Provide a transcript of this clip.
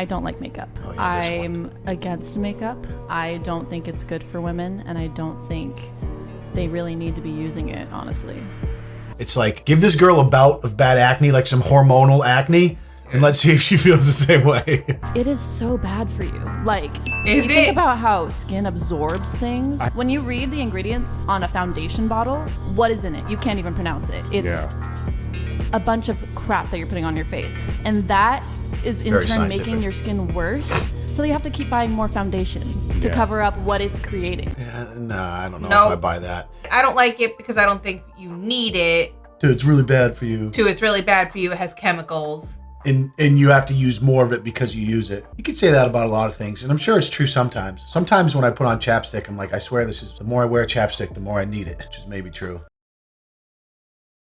I don't like makeup. Oh, yeah. I'm against makeup. I don't think it's good for women, and I don't think they really need to be using it, honestly. It's like give this girl a bout of bad acne, like some hormonal acne, and let's see if she feels the same way. It is so bad for you. Like, Is you think about how skin absorbs things. when you read the ingredients on a foundation bottle, what is in it? You can't even pronounce it. It's Yeah. A bunch of crap that you're putting on your face. And that is in Very turn scientific. making your skin worse. So you have to keep buying more foundation to Yeah. cover up what it's creating. Uh, nah, I don't know No. if I buy that. I don't like it because I don't think you need it. Dude, it's really bad for you. Two, it's really bad for you. It has chemicals. and and you have to use more of it because you use it. You could say that about a lot of things, and I'm sure it's true sometimes. Sometimes when I put on chapstick, I'm like, I swear this is the more I wear chapstick, the more I need it, which is maybe true.